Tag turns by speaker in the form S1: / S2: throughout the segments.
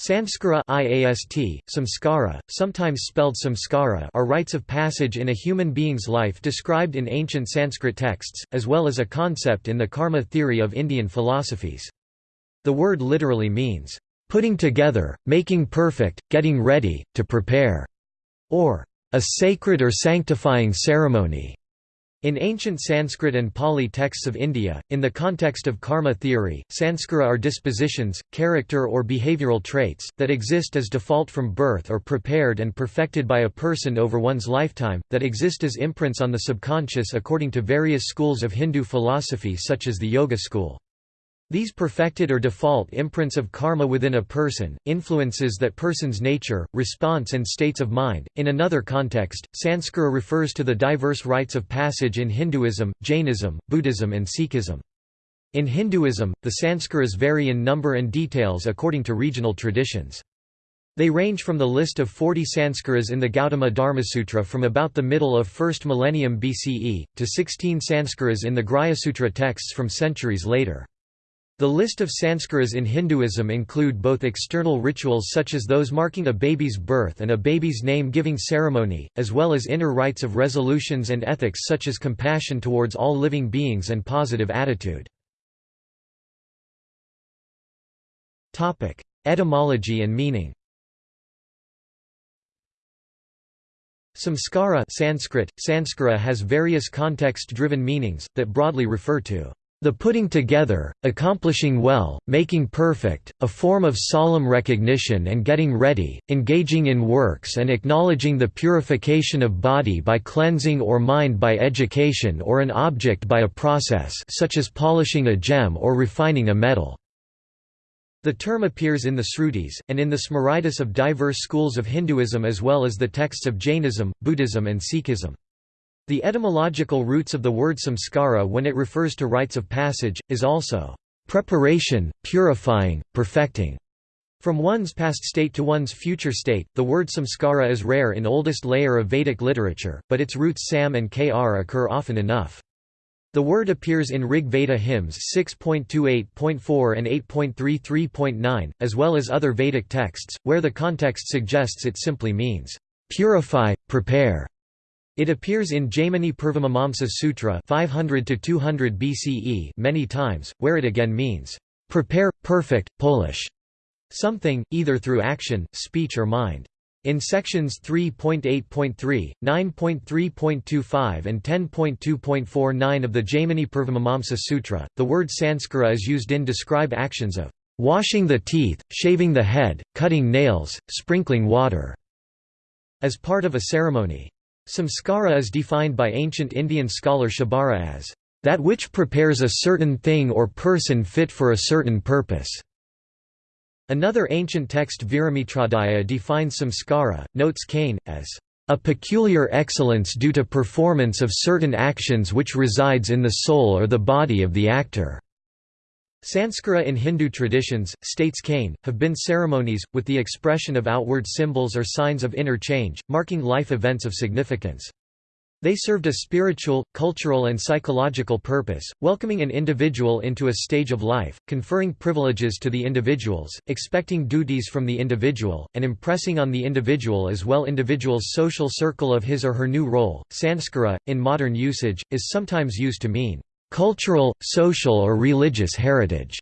S1: Samskara IAST, samskara, sometimes spelled samskara are rites of passage in a human being's life described in ancient Sanskrit texts, as well as a concept in the karma theory of Indian philosophies. The word literally means, "...putting together, making perfect, getting ready, to prepare", or "...a sacred or sanctifying ceremony". In ancient Sanskrit and Pali texts of India, in the context of karma theory, sanskara are dispositions, character or behavioral traits, that exist as default from birth or prepared and perfected by a person over one's lifetime, that exist as imprints on the subconscious according to various schools of Hindu philosophy such as the Yoga school. These perfected or default imprints of karma within a person, influences that person's nature, response and states of mind. In another context, sanskara refers to the diverse rites of passage in Hinduism, Jainism, Buddhism and Sikhism. In Hinduism, the sanskaras vary in number and details according to regional traditions. They range from the list of 40 sanskaras in the Gautama Dharmasutra from about the middle of 1st millennium BCE, to 16 sanskaras in the Grhyasutra texts from centuries later. The list of sanskaras in Hinduism include both external rituals such as those marking a baby's birth and a baby's name-giving ceremony, as well as inner rites of resolutions and ethics such as compassion towards all living beings and positive attitude. Etymology and meaning Samskara Sanskrit, Sanskara has various context-driven meanings, that broadly refer to the putting together, accomplishing well, making perfect, a form of solemn recognition and getting ready, engaging in works and acknowledging the purification of body by cleansing or mind by education or an object by a process such as polishing a gem or refining a metal. The term appears in the Srutis, and in the Smritis of diverse schools of Hinduism as well as the texts of Jainism, Buddhism and Sikhism. The etymological roots of the word samskara when it refers to rites of passage, is also preparation, purifying, perfecting. From one's past state to one's future state, the word samskara is rare in oldest layer of Vedic literature, but its roots sam and kr occur often enough. The word appears in Rig Veda hymns 6.28.4 and 8.33.9, as well as other Vedic texts, where the context suggests it simply means, "...purify, prepare", it appears in Jaimini Purvamimamsa Sutra 500 to 200 BCE many times, where it again means prepare, perfect, polish something, either through action, speech or mind. In sections 3.8.3, 9.3.25 and 10.2.49 of the Jaimini Purvamimamsa Sutra, the word sanskara is used in describe actions of washing the teeth, shaving the head, cutting nails, sprinkling water, as part of a ceremony. Samskara is defined by ancient Indian scholar Shabara as, "...that which prepares a certain thing or person fit for a certain purpose." Another ancient text Viramitradaya defines samskara, notes Kane, as, "...a peculiar excellence due to performance of certain actions which resides in the soul or the body of the actor." Sanskara in Hindu traditions, states Kane, have been ceremonies, with the expression of outward symbols or signs of inner change, marking life events of significance. They served a spiritual, cultural and psychological purpose, welcoming an individual into a stage of life, conferring privileges to the individuals, expecting duties from the individual, and impressing on the individual as well individual's social circle of his or her new role. Sanskara, in modern usage, is sometimes used to mean Cultural, social or religious heritage.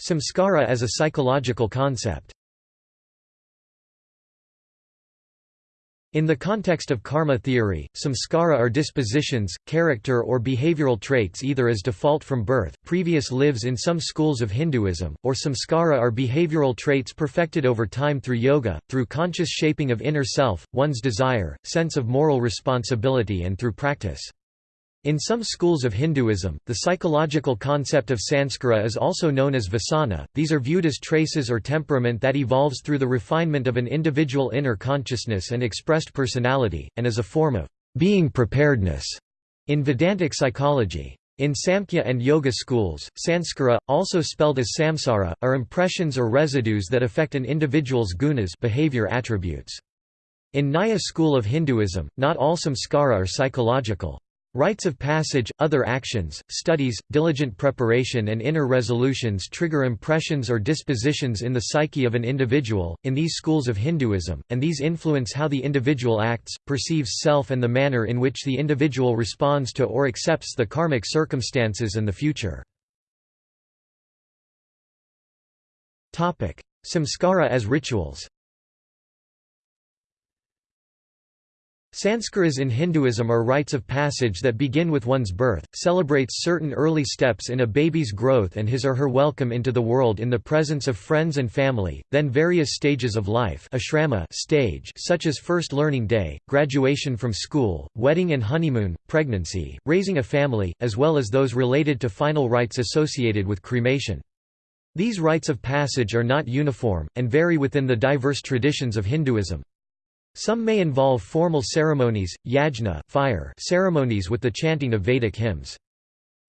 S1: Samskara as a psychological concept In the context of karma theory, samskara are dispositions, character or behavioral traits either as default from birth, previous lives in some schools of Hinduism, or samskara are behavioral traits perfected over time through yoga, through conscious shaping of inner self, one's desire, sense of moral responsibility and through practice. In some schools of Hinduism, the psychological concept of sanskara is also known as vasana. These are viewed as traces or temperament that evolves through the refinement of an individual inner consciousness and expressed personality, and as a form of being preparedness in Vedantic psychology. In Samkhya and Yoga schools, sanskara, also spelled as samsara, are impressions or residues that affect an individual's gunas behavior attributes. In Nyaya school of Hinduism, not all samskara are psychological. Rites of passage, other actions, studies, diligent preparation and inner resolutions trigger impressions or dispositions in the psyche of an individual, in these schools of Hinduism, and these influence how the individual acts, perceives self and the manner in which the individual responds to or accepts the karmic circumstances and the future. Samskara as rituals Sanskaras in Hinduism are rites of passage that begin with one's birth, celebrates certain early steps in a baby's growth and his or her welcome into the world in the presence of friends and family, then various stages of life ashrama stage such as first learning day, graduation from school, wedding and honeymoon, pregnancy, raising a family, as well as those related to final rites associated with cremation. These rites of passage are not uniform, and vary within the diverse traditions of Hinduism. Some may involve formal ceremonies, yajna fire ceremonies with the chanting of Vedic hymns.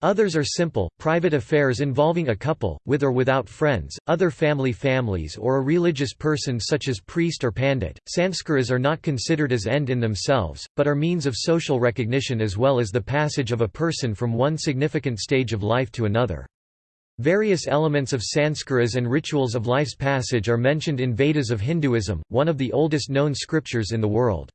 S1: Others are simple, private affairs involving a couple, with or without friends, other family families or a religious person such as priest or pandit. Sanskaras are not considered as end in themselves, but are means of social recognition as well as the passage of a person from one significant stage of life to another. Various elements of sanskaras and rituals of life's passage are mentioned in Vedas of Hinduism, one of the oldest known scriptures in the world.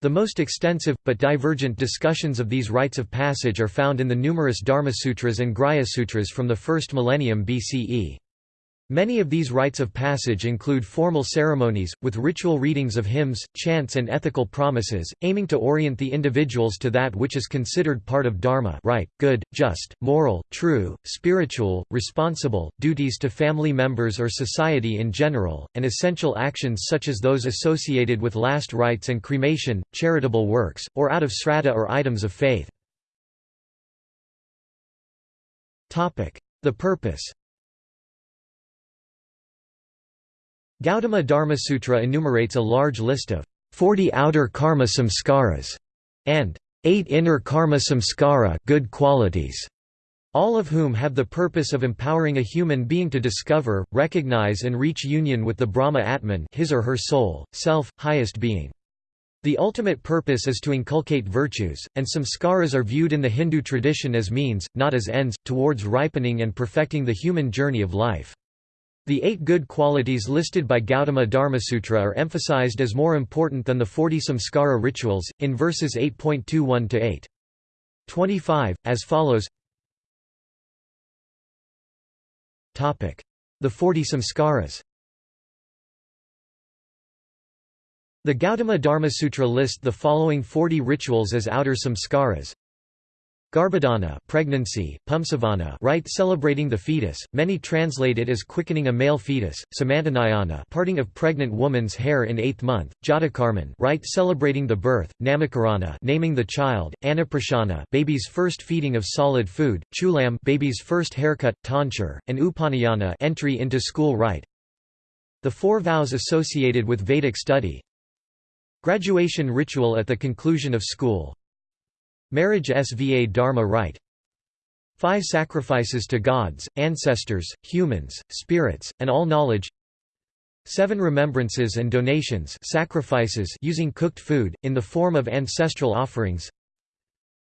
S1: The most extensive, but divergent discussions of these rites of passage are found in the numerous Dharmasutras and Grihya-sutras from the first millennium BCE. Many of these rites of passage include formal ceremonies, with ritual readings of hymns, chants and ethical promises, aiming to orient the individuals to that which is considered part of dharma right, good, just, moral, true, spiritual, responsible, duties to family members or society in general, and essential actions such as those associated with last rites and cremation, charitable works, or out of sraddha or items of faith. The purpose Gautama Dharmasutra enumerates a large list of 40 outer karma samskaras and 8 inner karma samskara good qualities, all of whom have the purpose of empowering a human being to discover, recognize and reach union with the Brahma Atman his or her soul, self, highest being. The ultimate purpose is to inculcate virtues, and samskaras are viewed in the Hindu tradition as means, not as ends, towards ripening and perfecting the human journey of life. The eight good qualities listed by Gautama Dharmasutra are emphasized as more important than the 40 samskara rituals, in verses 8.21 to 8.25, as follows. The 40 samskaras The Gautama Dharmasutra list the following 40 rituals as outer samskaras Garbhadhana pregnancy, Pumsavana rite celebrating the fetus, many translate it as quickening a male fetus, Samantanayana parting of pregnant woman's hair in eighth month, Jatakarman rite celebrating the birth, Namakarana naming the child, Annaprasana baby's first feeding of solid food, Chulam baby's first haircut, tonsure, and Upanayana entry into school rite. The four vows associated with Vedic study Graduation ritual at the conclusion of school Marriage Sva Dharma rite Five sacrifices to gods, ancestors, humans, spirits, and all knowledge. Seven remembrances and donations sacrifices using cooked food, in the form of ancestral offerings.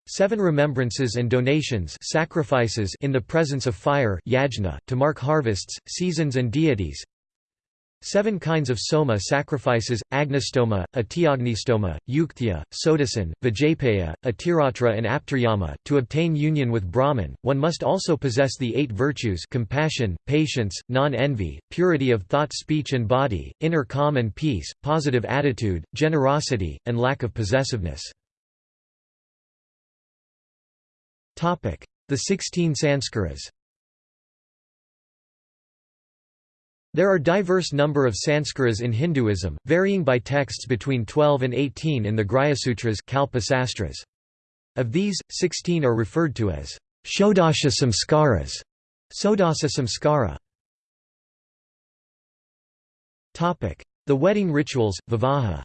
S1: Seven remembrances and donations sacrifices in the presence of fire yajna, to mark harvests, seasons and deities Seven kinds of soma sacrifices, Agnistoma, Atiagnistoma, Yukthya, Sodasan, Vijayapaya, Atiratra and Aptaryama. To obtain union with Brahman, one must also possess the eight virtues compassion, patience, non-envy, purity of thought speech and body, inner calm and peace, positive attitude, generosity, and lack of possessiveness. The sixteen sanskaras There are diverse number of sanskaras in Hinduism, varying by texts between 12 and 18 in the Grihya-sutras Kalpa Of these, 16 are referred to as Shodasha samskaras. Sodasa samskara. The wedding rituals, Vivaha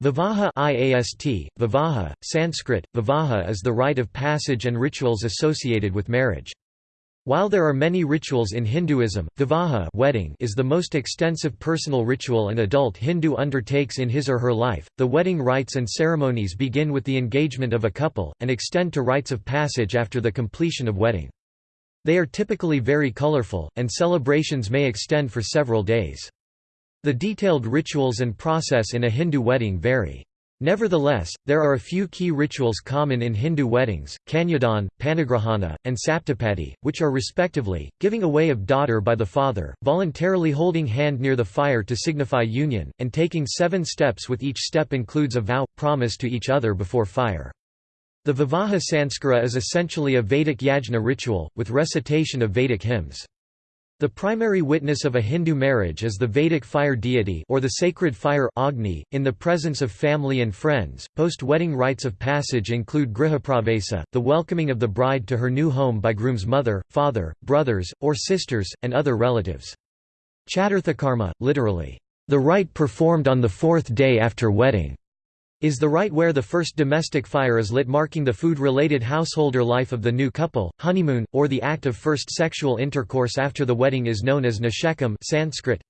S1: Vivaha IAST, Vivaha, Sanskrit, Vivaha is the rite of passage and rituals associated with marriage. While there are many rituals in Hinduism, vivaha wedding is the most extensive personal ritual an adult Hindu undertakes in his or her life. The wedding rites and ceremonies begin with the engagement of a couple, and extend to rites of passage after the completion of wedding. They are typically very colorful, and celebrations may extend for several days. The detailed rituals and process in a Hindu wedding vary. Nevertheless, there are a few key rituals common in Hindu weddings, Kanyadan, Panigrahana, and Saptapadi, which are respectively, giving away of daughter by the father, voluntarily holding hand near the fire to signify union, and taking seven steps with each step includes a vow, promise to each other before fire. The Vivaha Sanskara is essentially a Vedic yajna ritual, with recitation of Vedic hymns. The primary witness of a Hindu marriage is the Vedic fire deity or the sacred fire Agni, in the presence of family and friends. Post-wedding rites of passage include grihapravesa, the welcoming of the bride to her new home by groom's mother, father, brothers, or sisters, and other relatives. Chaturthakarma, literally, the rite performed on the fourth day after wedding is the rite where the first domestic fire is lit marking the food-related householder life of the new couple. Honeymoon, or the act of first sexual intercourse after the wedding is known as nishekam Sanskrit.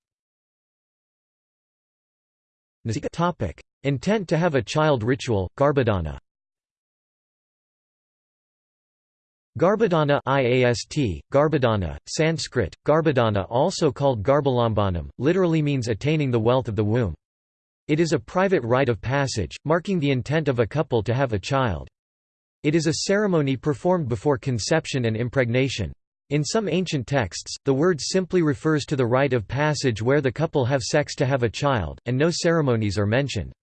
S1: Intent to have a child ritual, Garbhadana. Garbhadana IAST, Garbhadana, Sanskrit, Garbhadana also called Garbhalambanam, literally means attaining the wealth of the womb. It is a private rite of passage, marking the intent of a couple to have a child. It is a ceremony performed before conception and impregnation. In some ancient texts, the word simply refers to the rite of passage where the couple have sex to have a child, and no ceremonies are mentioned.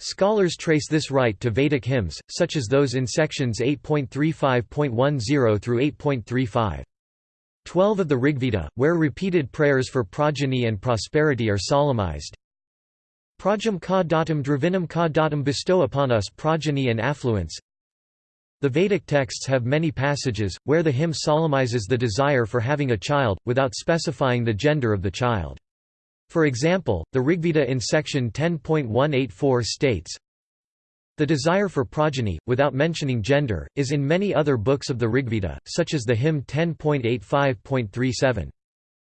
S1: Scholars trace this rite to Vedic hymns, such as those in sections 8.35.10 through 8.35. Twelve of the Rigveda, where repeated prayers for progeny and prosperity are solemnized, Prajam ka datam dravinam ka datam bestow upon us progeny and affluence. The Vedic texts have many passages, where the hymn solemnizes the desire for having a child, without specifying the gender of the child. For example, the Rigveda in section 10.184 states, The desire for progeny, without mentioning gender, is in many other books of the Rigveda, such as the hymn 10.85.37.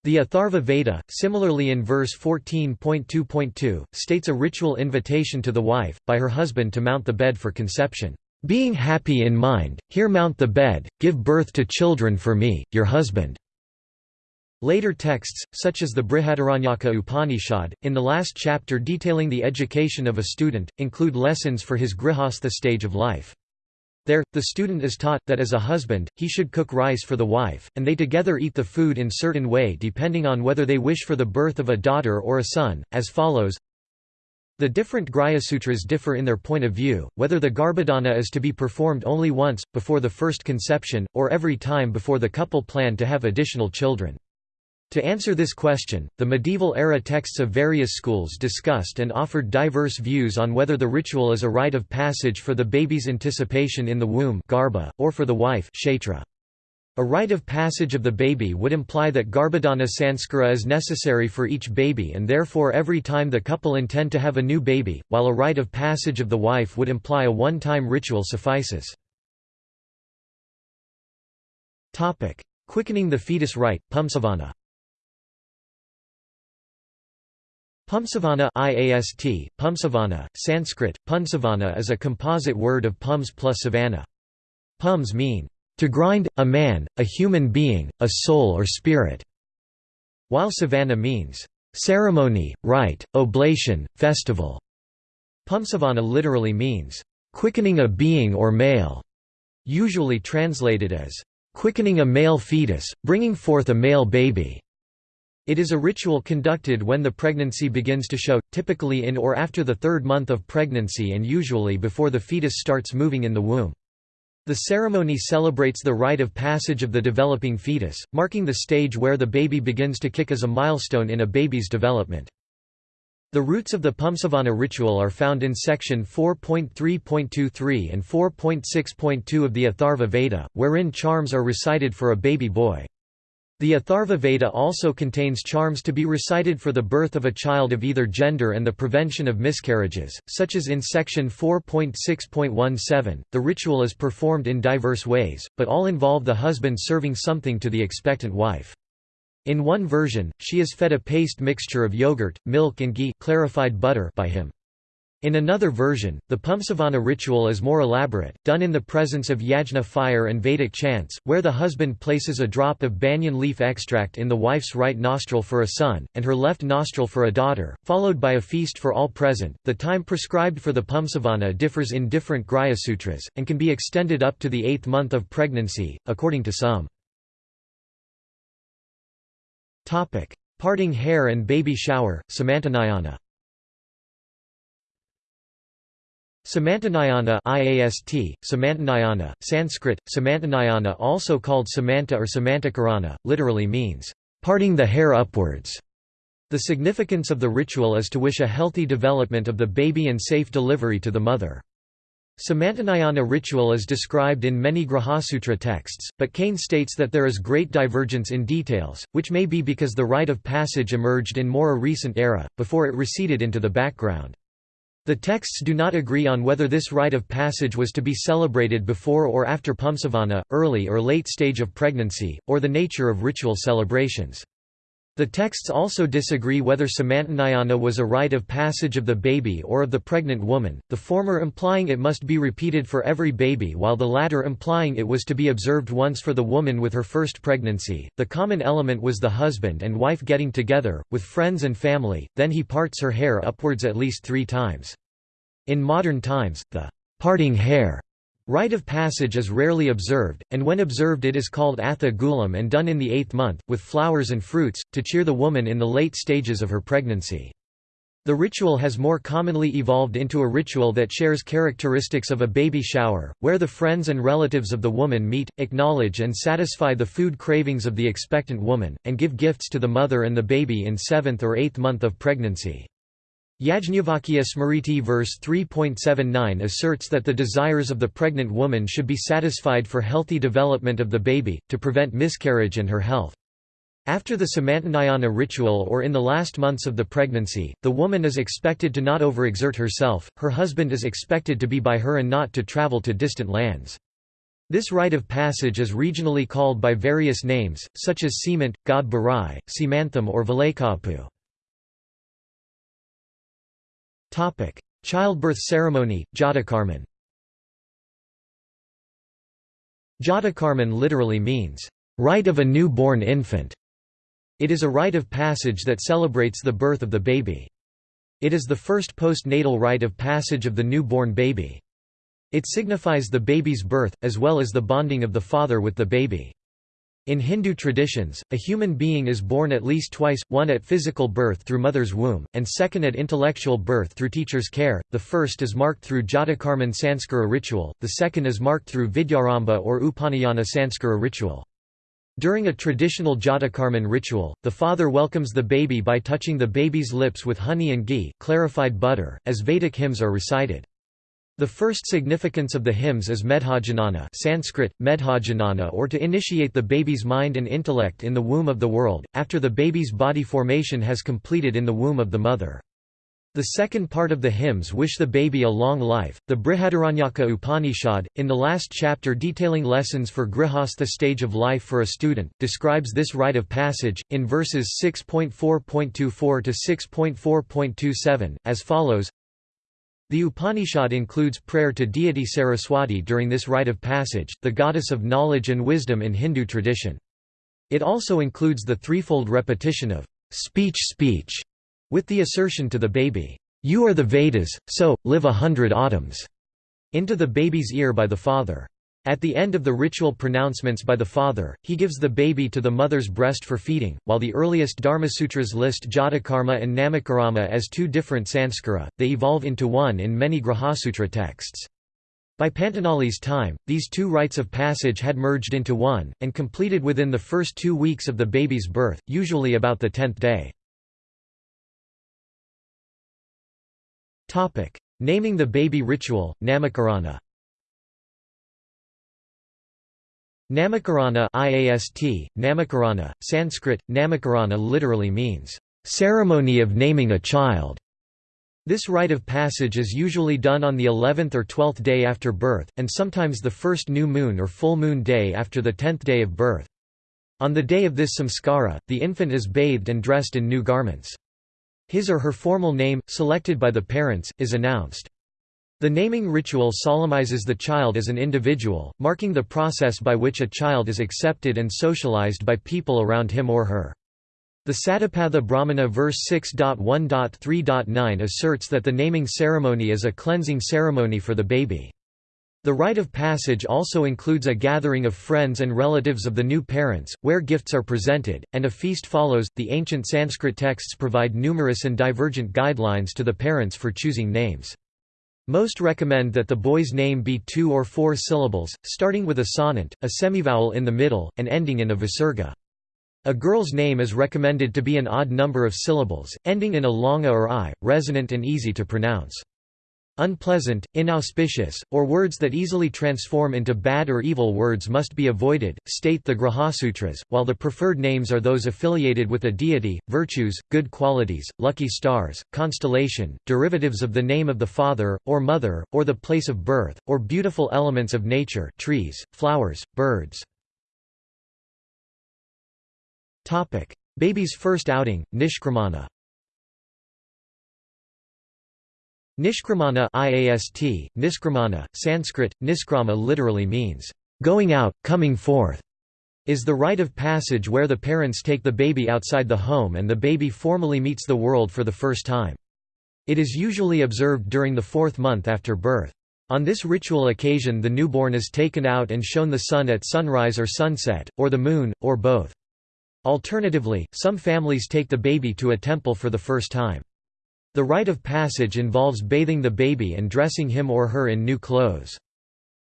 S1: The Atharva Veda, similarly in verse 14.2.2, states a ritual invitation to the wife, by her husband to mount the bed for conception. Being happy in mind, here mount the bed, give birth to children for me, your husband. Later texts, such as the Brihadaranyaka Upanishad, in the last chapter detailing the education of a student, include lessons for his grihastha stage of life. There, the student is taught, that as a husband, he should cook rice for the wife, and they together eat the food in certain way depending on whether they wish for the birth of a daughter or a son, as follows The different Sutras differ in their point of view, whether the Garbhadana is to be performed only once, before the first conception, or every time before the couple plan to have additional children. To answer this question, the medieval-era texts of various schools discussed and offered diverse views on whether the ritual is a rite of passage for the baby's anticipation in the womb garbha, or for the wife kshetra. A rite of passage of the baby would imply that garbhadana sanskara is necessary for each baby and therefore every time the couple intend to have a new baby, while a rite of passage of the wife would imply a one-time ritual suffices. Quickening the fetus rite, pumsavana Pumsavana IAST, Pumsavana, Sanskrit, Punsavana is a composite word of pums plus savana. Pums mean, to grind, a man, a human being, a soul or spirit, while savana means, ceremony, rite, oblation, festival. Pumsavana literally means, quickening a being or male, usually translated as, quickening a male fetus, bringing forth a male baby. It is a ritual conducted when the pregnancy begins to show, typically in or after the third month of pregnancy and usually before the fetus starts moving in the womb. The ceremony celebrates the rite of passage of the developing fetus, marking the stage where the baby begins to kick as a milestone in a baby's development. The roots of the Pumsavana ritual are found in section 4.3.23 and 4.6.2 of the Atharva Veda, wherein charms are recited for a baby boy. The Atharva Veda also contains charms to be recited for the birth of a child of either gender and the prevention of miscarriages, such as in section 4.6.17. The ritual is performed in diverse ways, but all involve the husband serving something to the expectant wife. In one version, she is fed a paste mixture of yogurt, milk and ghee clarified butter by him. In another version, the Pumsavana ritual is more elaborate, done in the presence of yajna fire and Vedic chants, where the husband places a drop of banyan leaf extract in the wife's right nostril for a son, and her left nostril for a daughter, followed by a feast for all present. The time prescribed for the Pumsavana differs in different Grihya Sutras, and can be extended up to the eighth month of pregnancy, according to some. Parting hair and baby shower, Samantanayana Samantanayana IAST, Samantanayana, Sanskrit, Samantanayana also called Samanta or Samantakarana, literally means, "...parting the hair upwards". The significance of the ritual is to wish a healthy development of the baby and safe delivery to the mother. Samantanayana ritual is described in many Grihasutra texts, but Kane states that there is great divergence in details, which may be because the rite of passage emerged in more a recent era, before it receded into the background. The texts do not agree on whether this rite of passage was to be celebrated before or after Pumsavana, early or late stage of pregnancy, or the nature of ritual celebrations. The texts also disagree whether Samantanayana was a rite of passage of the baby or of the pregnant woman, the former implying it must be repeated for every baby while the latter implying it was to be observed once for the woman with her first pregnancy. The common element was the husband and wife getting together, with friends and family, then he parts her hair upwards at least three times. In modern times, the parting hair rite of passage is rarely observed, and when observed it is called atha gulam and done in the eighth month, with flowers and fruits, to cheer the woman in the late stages of her pregnancy. The ritual has more commonly evolved into a ritual that shares characteristics of a baby shower, where the friends and relatives of the woman meet, acknowledge and satisfy the food cravings of the expectant woman, and give gifts to the mother and the baby in seventh or eighth month of pregnancy. Yajnavalkya Smriti verse 3.79 asserts that the desires of the pregnant woman should be satisfied for healthy development of the baby, to prevent miscarriage and her health. After the Samantanayana ritual or in the last months of the pregnancy, the woman is expected to not overexert herself, her husband is expected to be by her and not to travel to distant lands. This rite of passage is regionally called by various names, such as Semant, God Barai, Simantham or Valekapu. Topic: Childbirth ceremony, Jatakarman. Jatakarman literally means rite of a new-born infant. It is a rite of passage that celebrates the birth of the baby. It is the first postnatal rite of passage of the new-born baby. It signifies the baby's birth, as well as the bonding of the father with the baby. In Hindu traditions, a human being is born at least twice, one at physical birth through mother's womb, and second at intellectual birth through teacher's care. The first is marked through Jatakarman Sanskara ritual, the second is marked through Vidyarambha or Upanayana Sanskara ritual. During a traditional Jatakarman ritual, the father welcomes the baby by touching the baby's lips with honey and ghee clarified butter, as Vedic hymns are recited. The first significance of the hymns is medhajanana Sanskrit, medhajanana or to initiate the baby's mind and intellect in the womb of the world, after the baby's body formation has completed in the womb of the mother. The second part of the hymns wish the baby a long life. The Brihadaranyaka Upanishad, in the last chapter detailing lessons for grihastha stage of life for a student, describes this rite of passage, in verses 6.4.24 to 6.4.27, as follows the Upanishad includes prayer to deity Saraswati during this rite of passage, the goddess of knowledge and wisdom in Hindu tradition. It also includes the threefold repetition of speech speech, with the assertion to the baby, "'You are the Vedas, so, live a hundred autumns' into the baby's ear by the father. At the end of the ritual pronouncements by the father, he gives the baby to the mother's breast for feeding. While the earliest Dharmasutras list Jatakarma and Namakarana as two different sanskara, they evolve into one in many Grihasutra texts. By Patanjali's time, these two rites of passage had merged into one, and completed within the first two weeks of the baby's birth, usually about the tenth day. Naming the baby ritual, Namakarana Namakarana IAST, Namakarana, Sanskrit, Namakarana literally means, "...ceremony of naming a child". This rite of passage is usually done on the 11th or 12th day after birth, and sometimes the first new moon or full moon day after the 10th day of birth. On the day of this samskara, the infant is bathed and dressed in new garments. His or her formal name, selected by the parents, is announced. The naming ritual solemnizes the child as an individual, marking the process by which a child is accepted and socialized by people around him or her. The Satapatha Brahmana verse 6.1.3.9 asserts that the naming ceremony is a cleansing ceremony for the baby. The rite of passage also includes a gathering of friends and relatives of the new parents, where gifts are presented, and a feast follows. The ancient Sanskrit texts provide numerous and divergent guidelines to the parents for choosing names. Most recommend that the boy's name be two or four syllables, starting with a sonant, a semivowel in the middle, and ending in a visarga. A girl's name is recommended to be an odd number of syllables, ending in a longa or i, resonant and easy to pronounce. Unpleasant, inauspicious, or words that easily transform into bad or evil words must be avoided, state the Grihasutras, while the preferred names are those affiliated with a deity, virtues, good qualities, lucky stars, constellation, derivatives of the name of the father, or mother, or the place of birth, or beautiful elements of nature trees, flowers, birds. Baby's first outing, Nishkramana Nishkramana IAST, Niskramana, Sanskrit, Niskrama literally means, "...going out, coming forth", is the rite of passage where the parents take the baby outside the home and the baby formally meets the world for the first time. It is usually observed during the fourth month after birth. On this ritual occasion the newborn is taken out and shown the sun at sunrise or sunset, or the moon, or both. Alternatively, some families take the baby to a temple for the first time. The rite of passage involves bathing the baby and dressing him or her in new clothes.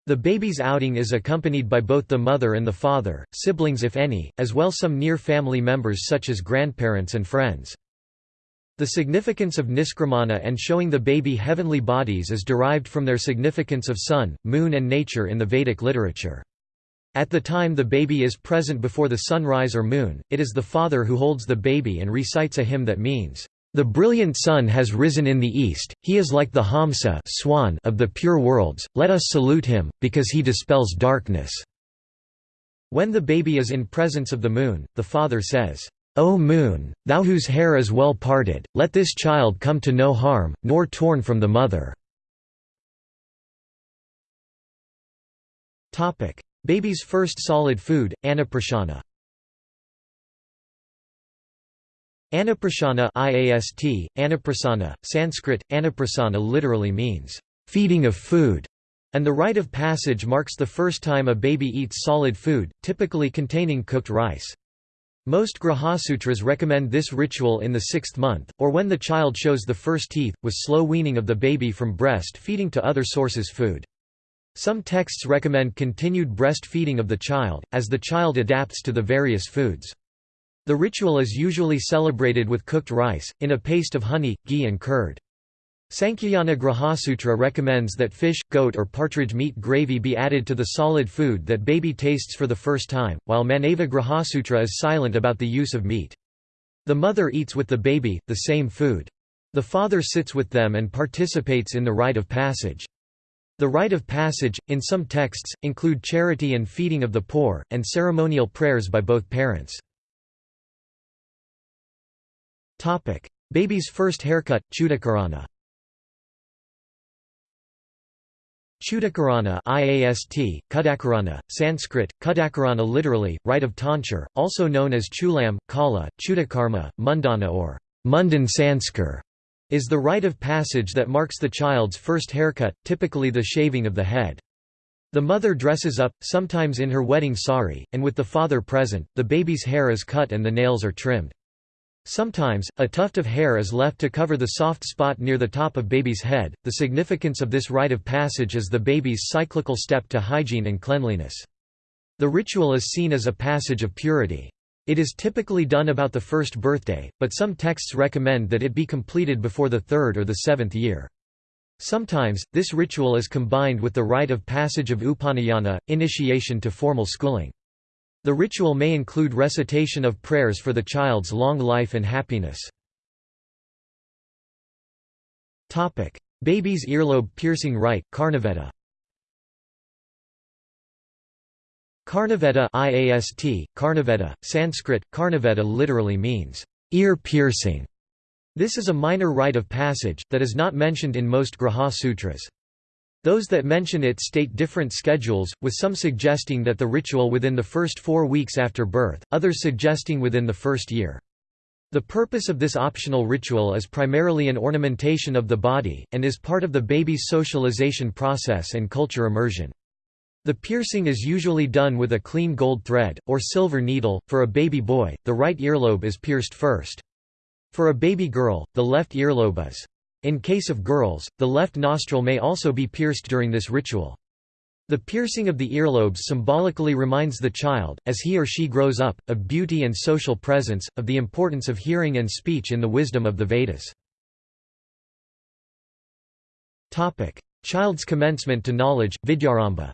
S1: The baby's outing is accompanied by both the mother and the father, siblings if any, as well some near family members such as grandparents and friends. The significance of Niskramana and showing the baby heavenly bodies is derived from their significance of sun, moon and nature in the Vedic literature. At the time the baby is present before the sunrise or moon, it is the father who holds the baby and recites a hymn that means, the brilliant sun has risen in the east, he is like the Hamsa swan of the pure worlds, let us salute him, because he dispels darkness." When the baby is in presence of the moon, the father says, O moon, thou whose hair is well parted, let this child come to no harm, nor torn from the mother." Baby's first solid food, Annaprasana Annaprasana IAST, Annaprasana, Sanskrit, Annaprasana literally means, "...feeding of food", and the rite of passage marks the first time a baby eats solid food, typically containing cooked rice. Most Grihasutras recommend this ritual in the sixth month, or when the child shows the first teeth, with slow weaning of the baby from breast feeding to other sources food. Some texts recommend continued breastfeeding of the child, as the child adapts to the various foods. The ritual is usually celebrated with cooked rice, in a paste of honey, ghee and curd. Sankhayana Grihasutra recommends that fish, goat or partridge meat gravy be added to the solid food that baby tastes for the first time, while Manava Grihasutra is silent about the use of meat. The mother eats with the baby, the same food. The father sits with them and participates in the rite of passage. The rite of passage, in some texts, include charity and feeding of the poor, and ceremonial prayers by both parents. Topic: Baby's first haircut, Chudakarana. Chudakarana IAST, Kudakarana, Sanskrit, Kudakarana literally, rite of tonsure, also known as Chulam, Kala, Chudakarma, Mundana or Mundan Sanskar, is the rite of passage that marks the child's first haircut, typically the shaving of the head. The mother dresses up, sometimes in her wedding sari, and with the father present, the baby's hair is cut and the nails are trimmed. Sometimes, a tuft of hair is left to cover the soft spot near the top of baby's head. The significance of this rite of passage is the baby's cyclical step to hygiene and cleanliness. The ritual is seen as a passage of purity. It is typically done about the first birthday, but some texts recommend that it be completed before the third or the seventh year. Sometimes, this ritual is combined with the rite of passage of Upanayana, initiation to formal schooling. The ritual may include recitation of prayers for the child's long life and happiness. Baby's earlobe piercing rite, Karnaveda Karnaveda IAST, Karnaveda, Sanskrit, Karnaveda literally means, ear piercing. This is a minor rite of passage, that is not mentioned in most Grihya Sutras. Those that mention it state different schedules, with some suggesting that the ritual within the first four weeks after birth, others suggesting within the first year. The purpose of this optional ritual is primarily an ornamentation of the body, and is part of the baby's socialization process and culture immersion. The piercing is usually done with a clean gold thread, or silver needle. For a baby boy, the right earlobe is pierced first. For a baby girl, the left earlobe is. In case of girls, the left nostril may also be pierced during this ritual. The piercing of the earlobes symbolically reminds the child, as he or she grows up, of beauty and social presence, of the importance of hearing and speech in the wisdom of the Vedas. Child's commencement to knowledge, Vidyarambha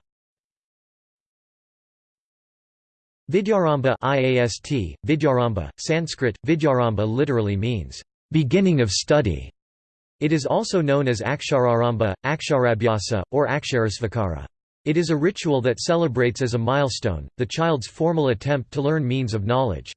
S1: Vidyarambha IAST, Vidyarambha, Sanskrit, Vidyarambha literally means, beginning of study. It is also known as Akshararamba, Aksharabhyasa, or Aksharasvikara. It is a ritual that celebrates as a milestone, the child's formal attempt to learn means of knowledge.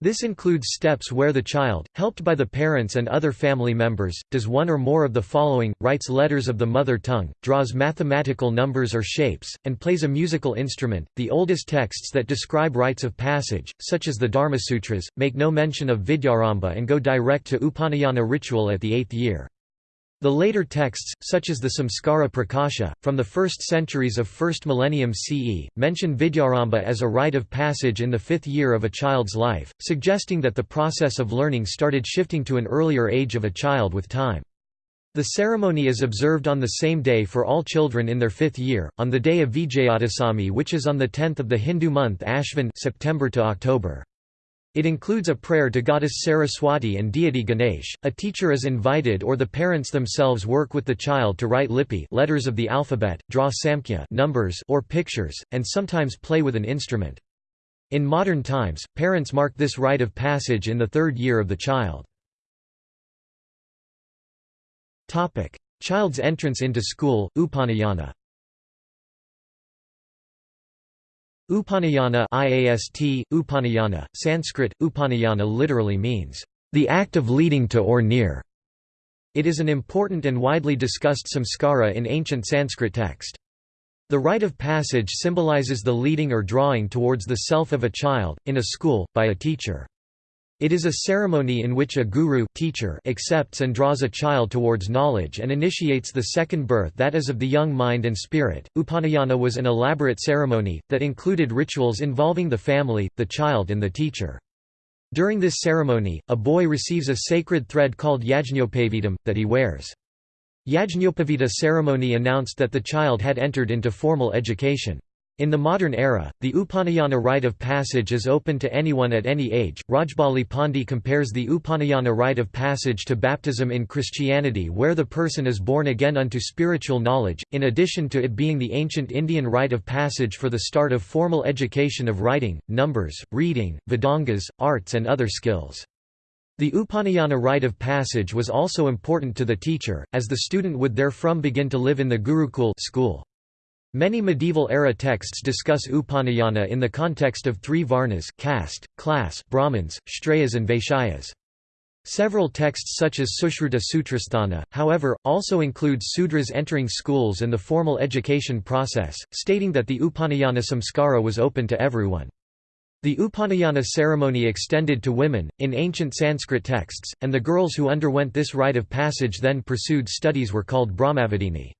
S1: This includes steps where the child, helped by the parents and other family members, does one or more of the following, writes letters of the mother tongue, draws mathematical numbers or shapes, and plays a musical instrument. The oldest texts that describe rites of passage, such as the Dharmasutras, make no mention of Vidyaramba and go direct to Upanayana ritual at the eighth year. The later texts, such as the Samskara Prakasha, from the first centuries of 1st millennium CE, mention Vidyaramba as a rite of passage in the fifth year of a child's life, suggesting that the process of learning started shifting to an earlier age of a child with time. The ceremony is observed on the same day for all children in their fifth year, on the day of Vijayadasami which is on the 10th of the Hindu month Ashvin September to October. It includes a prayer to goddess Saraswati and deity Ganesh. A teacher is invited or the parents themselves work with the child to write lipi letters of the alphabet, draw samkhya numbers or pictures, and sometimes play with an instrument. In modern times, parents mark this rite of passage in the third year of the child. Child's entrance into school, Upanayana Upanayana IAST, Upanayana, Sanskrit, Upanayana literally means, "...the act of leading to or near". It is an important and widely discussed samskara in ancient Sanskrit text. The rite of passage symbolizes the leading or drawing towards the self of a child, in a school, by a teacher. It is a ceremony in which a guru teacher accepts and draws a child towards knowledge and initiates the second birth that is of the young mind and spirit. Upanayana was an elaborate ceremony, that included rituals involving the family, the child and the teacher. During this ceremony, a boy receives a sacred thread called yajñopavidam, that he wears. Yajñopavita ceremony announced that the child had entered into formal education. In the modern era, the Upanayana rite of passage is open to anyone at any age. Rajbali Pandey compares the Upanayana rite of passage to baptism in Christianity, where the person is born again unto spiritual knowledge, in addition to it being the ancient Indian rite of passage for the start of formal education of writing, numbers, reading, Vedangas, arts, and other skills. The Upanayana rite of passage was also important to the teacher, as the student would therefrom begin to live in the Gurukul school. Many medieval-era texts discuss Upanayana in the context of three varnas caste, class, Brahmins, Kshatriyas and Vaishyas. Several texts such as Sushruta Sutrasthana, however, also include Sudras entering schools and the formal education process, stating that the Upanayana samskara was open to everyone. The Upanayana ceremony extended to women, in ancient Sanskrit texts, and the girls who underwent this rite of passage then pursued studies were called Brahmavadini.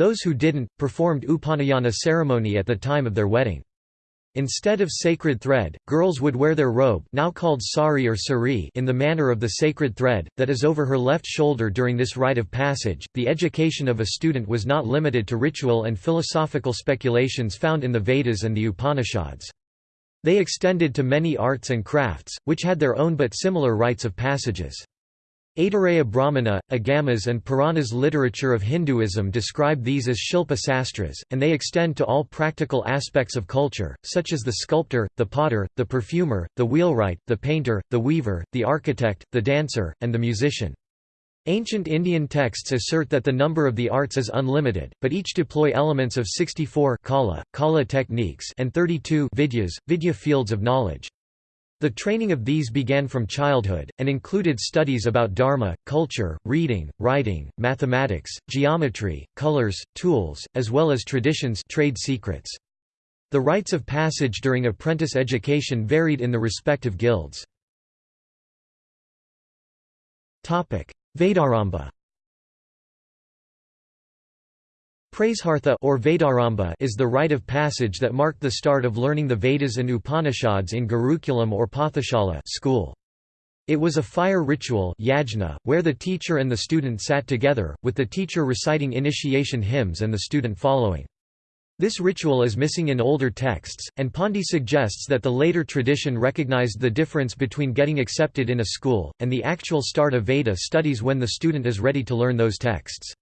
S1: Those who didn't, performed Upanayana ceremony at the time of their wedding. Instead of sacred thread, girls would wear their robe now called sari or sari in the manner of the sacred thread, that is over her left shoulder during this rite of passage. The education of a student was not limited to ritual and philosophical speculations found in the Vedas and the Upanishads. They extended to many arts and crafts, which had their own but similar rites of passages. Aitareya Brahmana, Agamas and Puranas literature of Hinduism describe these as Shilpa Sastras, and they extend to all practical aspects of culture, such as the sculptor, the potter, the perfumer, the wheelwright, the painter, the weaver, the architect, the dancer, and the musician. Ancient Indian texts assert that the number of the arts is unlimited, but each deploy elements of 64 kala, kala techniques and 32 vidyas, vidya fields of knowledge. The training of these began from childhood, and included studies about dharma, culture, reading, writing, mathematics, geometry, colors, tools, as well as traditions trade secrets. The rites of passage during apprentice education varied in the respective guilds. Vedaramba Prasartha or Vedaramba is the rite of passage that marked the start of learning the Vedas and Upanishads in Gurukulam or Pathashala school. It was a fire ritual yajna, where the teacher and the student sat together, with the teacher reciting initiation hymns and the student following. This ritual is missing in older texts, and Pandey suggests that the later tradition recognized the difference between getting accepted in a school, and the actual start of Veda studies when the student is ready to learn those texts.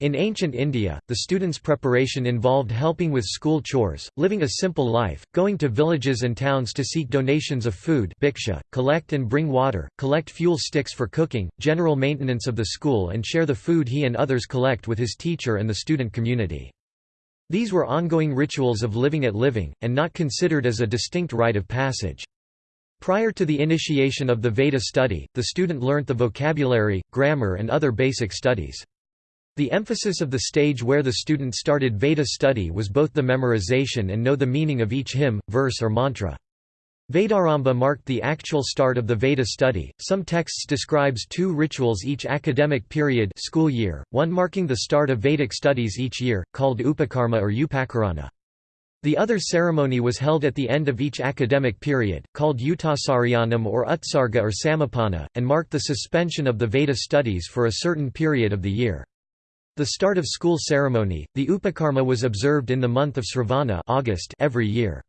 S1: In ancient India, the student's preparation involved helping with school chores, living a simple life, going to villages and towns to seek donations of food bhiksha, collect and bring water, collect fuel sticks for cooking, general maintenance of the school and share the food he and others collect with his teacher and the student community. These were ongoing rituals of living at living, and not considered as a distinct rite of passage. Prior to the initiation of the Veda study, the student learnt the vocabulary, grammar and other basic studies. The emphasis of the stage where the student started Veda study was both the memorization and know the meaning of each hymn, verse or mantra. Vedaramba marked the actual start of the Veda study. Some texts describes two rituals each academic period school year, one marking the start of Vedic studies each year, called Upakarma or Upakarana. The other ceremony was held at the end of each academic period, called Uttasaryanam or Utsarga or Samapana, and marked the suspension of the Veda studies for a certain period of the year. The start of school ceremony, the Upakarma was observed in the month of Sravana August every year.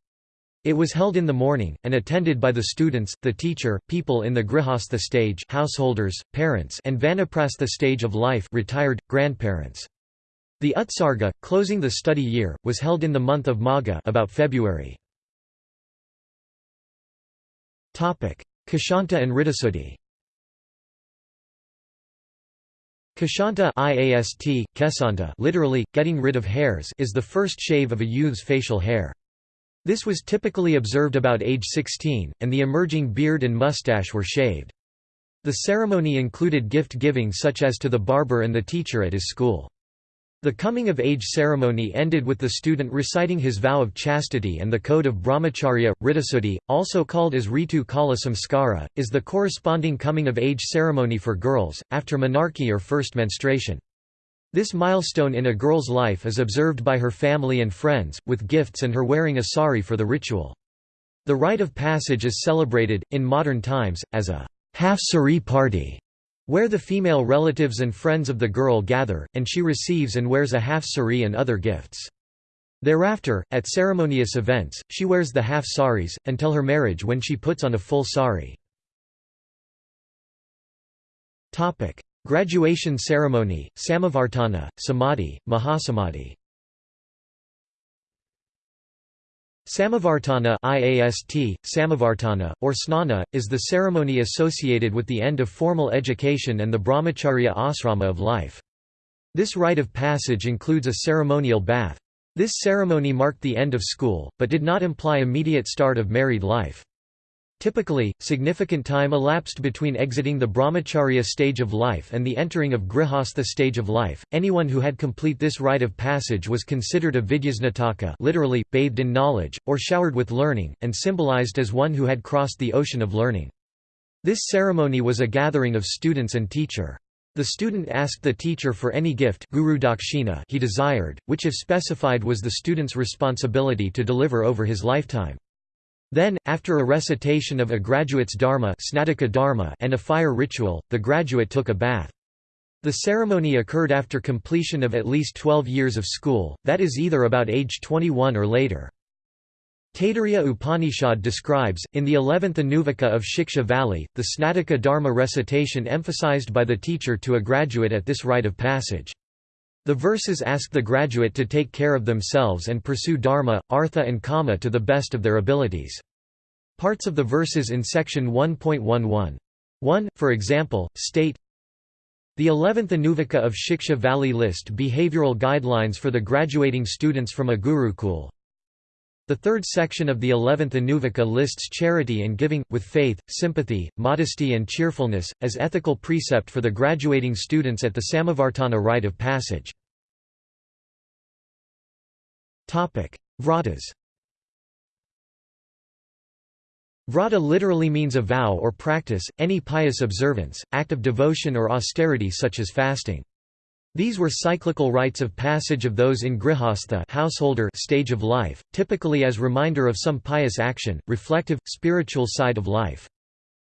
S1: It was held in the morning, and attended by the students, the teacher, people in the grihastha stage householders, parents and vanaprastha stage of life retired, grandparents. The Utsarga, closing the study year, was held in the month of Magha about February. Keshanta and Ritusuddhi Keshanta IAST, kesanta literally, getting rid of hairs is the first shave of a youth's facial hair. This was typically observed about age 16, and the emerging beard and mustache were shaved. The ceremony included gift-giving such as to the barber and the teacher at his school. The coming-of-age ceremony ended with the student reciting his vow of chastity and the code of brahmacharya. Ritusuddhi, also called as Ritu Kala Samskara, is the corresponding coming-of-age ceremony for girls, after menarche or first menstruation. This milestone in a girl's life is observed by her family and friends, with gifts and her wearing a sari for the ritual. The rite of passage is celebrated, in modern times, as a half-sari party where the female relatives and friends of the girl gather, and she receives and wears a half sari and other gifts. Thereafter, at ceremonious events, she wears the half saris, until her marriage when she puts on a full sari. Graduation ceremony, Samavartana, Samadhi, Mahasamadhi Samavartana IAST, Samavartana, or Snana, is the ceremony associated with the end of formal education and the brahmacharya asrama of life. This rite of passage includes a ceremonial bath. This ceremony marked the end of school, but did not imply immediate start of married life. Typically, significant time elapsed between exiting the brahmacharya stage of life and the entering of grihastha stage of life. Anyone who had complete this rite of passage was considered a vidyasnataka, literally bathed in knowledge or showered with learning, and symbolized as one who had crossed the ocean of learning. This ceremony was a gathering of students and teacher. The student asked the teacher for any gift guru dakshina he desired, which if specified was the student's responsibility to deliver over his lifetime. Then, after a recitation of a graduate's dharma, dharma and a fire ritual, the graduate took a bath. The ceremony occurred after completion of at least 12 years of school, that is either about age 21 or later. Taittiriya Upanishad describes, in the 11th Anuvaka of Shiksha Valli, the Snataka Dharma recitation emphasized by the teacher to a graduate at this rite of passage. The verses ask the graduate to take care of themselves and pursue dharma, artha and kama to the best of their abilities. Parts of the verses in section 1.11. 1, for example, state The 11th Anuvaka of Shiksha Valli list behavioral guidelines for the graduating students from a gurukul, the third section of the eleventh Anuvaka lists charity and giving, with faith, sympathy, modesty and cheerfulness, as ethical precept for the graduating students at the Samavartana rite of passage. Vratas Vrata literally means a vow or practice, any pious observance, act of devotion or austerity such as fasting. These were cyclical rites of passage of those in grihastha householder stage of life, typically as reminder of some pious action, reflective, spiritual side of life.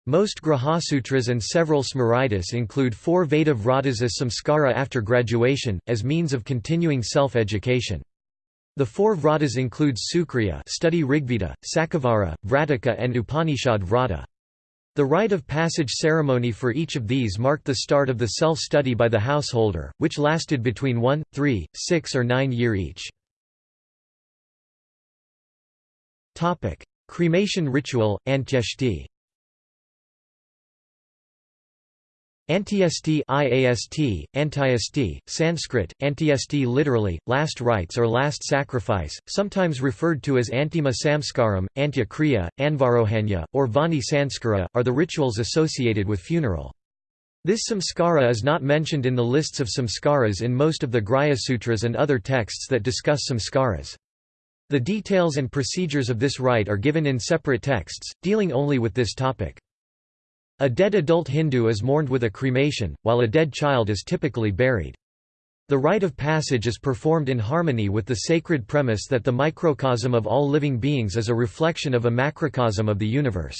S1: Most Grihyasutras and several Smritis include four Veda vratas as samskara after graduation, as means of continuing self-education. The four vratas include Sukriya study Rigveda, Sakavara, Vrataka and Upanishad vrata. The rite of passage ceremony for each of these marked the start of the self-study by the householder, which lasted between one, three, six or nine year each. Cremation ritual, Antyeshti Antyesti IAST, Antyesti, Sanskrit, Antyesti literally, last rites or last sacrifice, sometimes referred to as Antima Samskaram, Antyakriya, Anvarohanya, or Vahni Sanskara, are the rituals associated with funeral. This samskara is not mentioned in the lists of samskaras in most of the Grihya Sutras and other texts that discuss samskaras. The details and procedures of this rite are given in separate texts, dealing only with this topic. A dead adult Hindu is mourned with a cremation, while a dead child is typically buried. The rite of passage is performed in harmony with the sacred premise that the microcosm of all living beings is a reflection of a macrocosm of the universe.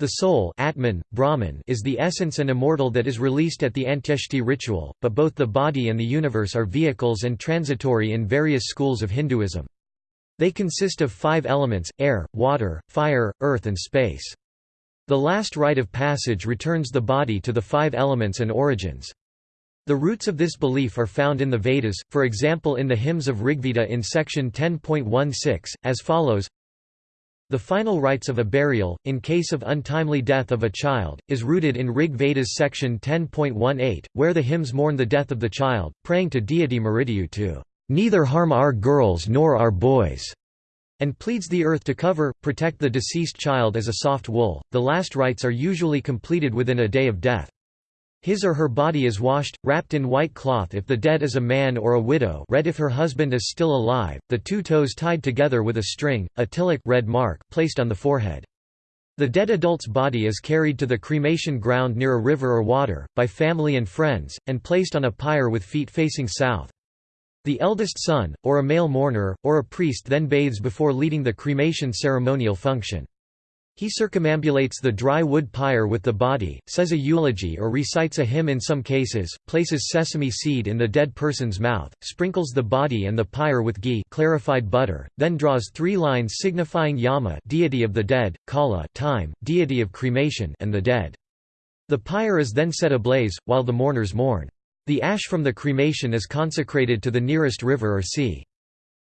S1: The soul Atman, Brahman is the essence and immortal that is released at the Antyeshti ritual, but both the body and the universe are vehicles and transitory in various schools of Hinduism. They consist of five elements, air, water, fire, earth and space. The last rite of passage returns the body to the five elements and origins. The roots of this belief are found in the Vedas, for example in the hymns of Rigveda in section 10.16, as follows The final rites of a burial, in case of untimely death of a child, is rooted in Rig Veda's section 10.18, where the hymns mourn the death of the child, praying to deity Mrityu to "...neither harm our girls nor our boys." And pleads the earth to cover, protect the deceased child as a soft wool. The last rites are usually completed within a day of death. His or her body is washed, wrapped in white cloth if the dead is a man or a widow red if her husband is still alive, the two toes tied together with a string, a tilak red mark placed on the forehead. The dead adult's body is carried to the cremation ground near a river or water, by family and friends, and placed on a pyre with feet facing south. The eldest son, or a male mourner, or a priest then bathes before leading the cremation ceremonial function. He circumambulates the dry wood pyre with the body, says a eulogy or recites a hymn in some cases, places sesame seed in the dead person's mouth, sprinkles the body and the pyre with ghee clarified butter, then draws three lines signifying Yama deity of the dead, Kala time, deity of cremation and the dead. The pyre is then set ablaze, while the mourners mourn. The ash from the cremation is consecrated to the nearest river or sea.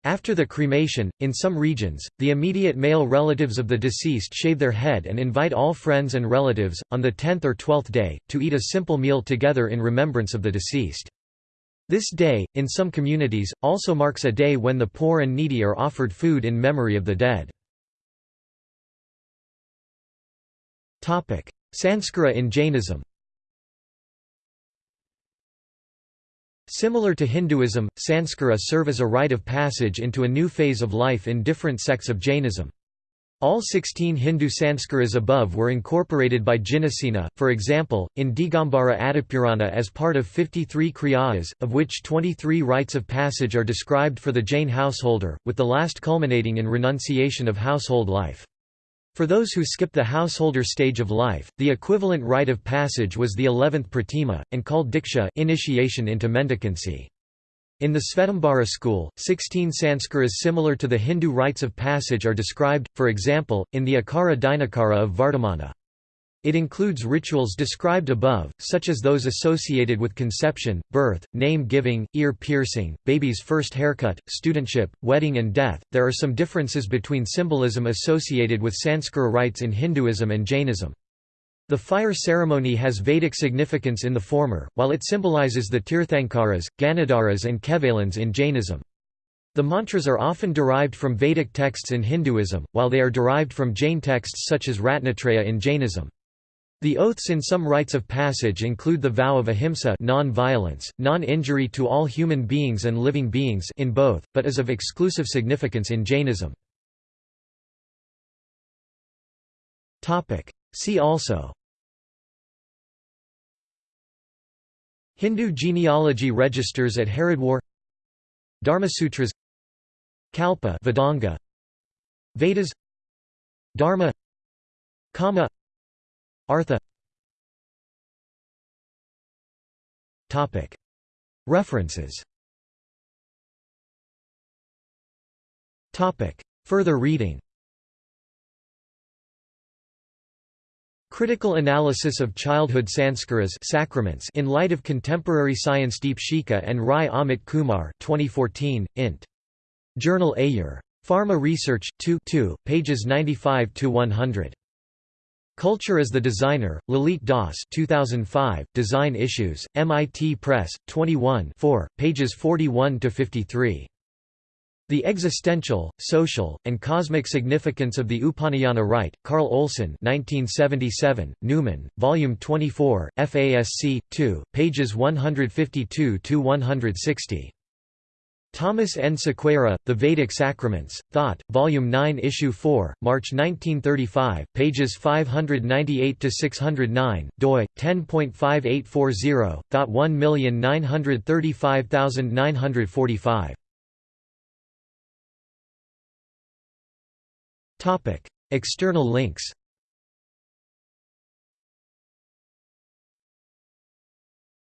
S1: After the cremation, in some regions, the immediate male relatives of the deceased shave their head and invite all friends and relatives, on the tenth or twelfth day, to eat a simple meal together in remembrance of the deceased. This day, in some communities, also marks a day when the poor and needy are offered food in memory of the dead. Sanskara in Jainism Similar to Hinduism, sanskara serve as a rite of passage into a new phase of life in different sects of Jainism. All 16 Hindu sanskaras above were incorporated by Jinasena, for example, in Digambara Adipurana as part of 53 kriyas, of which 23 rites of passage are described for the Jain householder, with the last culminating in renunciation of household life. For those who skip the householder stage of life, the equivalent rite of passage was the eleventh pratima, and called diksha initiation into mendicancy. In the Svetambara school, 16 sanskaras similar to the Hindu rites of passage are described, for example, in the Akara Dinakara of Vardhamana. It includes rituals described above, such as those associated with conception, birth, name giving, ear piercing, baby's first haircut, studentship, wedding, and death. There are some differences between symbolism associated with Sanskara rites in Hinduism and Jainism. The fire ceremony has Vedic significance in the former, while it symbolizes the Tirthankaras, Ganadharas and Kevalins in Jainism. The mantras are often derived from Vedic texts in Hinduism, while they are derived from Jain texts such as Ratnatraya in Jainism. The oaths in some rites of passage include the vow of ahimsa non-violence, non-injury to all human beings and living beings in both, but is of exclusive significance in Jainism. See also Hindu genealogy registers at Haridwar Dharmasutras Kalpa Vedanga Vedas Dharma Kama Artha References Further reading Critical Analysis of Childhood Sanskaras sacraments in Light of Contemporary Science Deepshikha and Rai Amit Kumar 2014, int. Journal Ayur. Pharma Research 2 2, pages 95–100. Culture as the Designer, Lalit Das 2005, Design Issues, MIT Press, 21 4, pages 41–53. The Existential, Social, and Cosmic Significance of the Upanayana Rite, Carl Olson 1977, Numen, Volume 24, FASC, 2, pages 152–160. Thomas N. Sequeira, The Vedic Sacraments, Thought, Volume 9 Issue 4, March 1935, pages 598–609, doi, 10.5840, Thought 1935945. External links